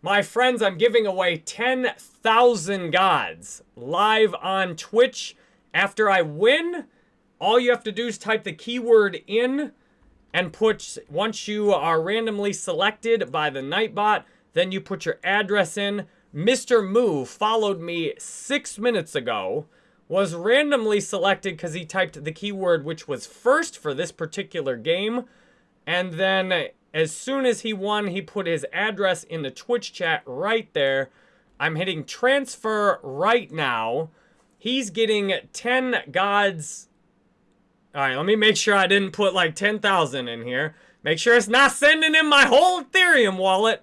My friends, I'm giving away 10,000 gods live on Twitch. After I win, all you have to do is type the keyword in and put, once you are randomly selected by the Nightbot, then you put your address in. Mr. Moo followed me six minutes ago, was randomly selected because he typed the keyword which was first for this particular game, and then as soon as he won, he put his address in the Twitch chat right there. I'm hitting transfer right now. He's getting 10 gods. All right, let me make sure I didn't put like 10,000 in here. Make sure it's not sending in my whole Ethereum wallet.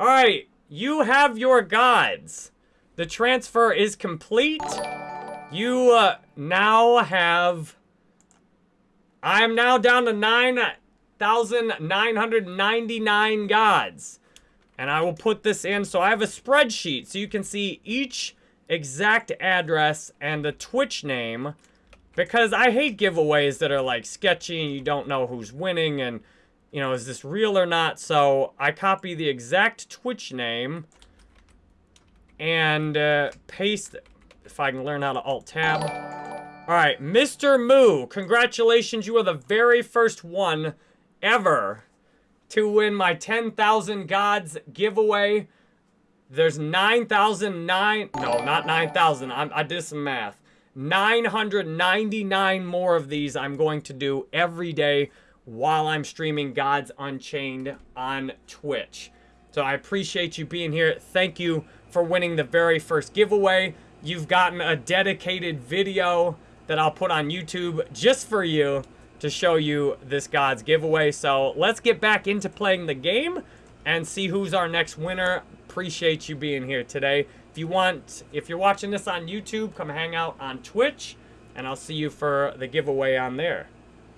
All right, you have your gods. The transfer is complete. You uh, now have... I am now down to 9 1,999 gods. And I will put this in. So I have a spreadsheet so you can see each exact address and the Twitch name. Because I hate giveaways that are like sketchy and you don't know who's winning and, you know, is this real or not? So I copy the exact Twitch name and uh, paste, if I can learn how to alt-tab. All right, Mr. Moo, congratulations. You are the very first one ever to win my 10,000 gods giveaway. There's 9,009, no, not 9,000, I did some math. 999 more of these I'm going to do every day while I'm streaming Gods Unchained on Twitch. So I appreciate you being here. Thank you for winning the very first giveaway. You've gotten a dedicated video that I'll put on YouTube just for you to show you this God's giveaway. So let's get back into playing the game and see who's our next winner. Appreciate you being here today. If you want, if you're watching this on YouTube, come hang out on Twitch, and I'll see you for the giveaway on there.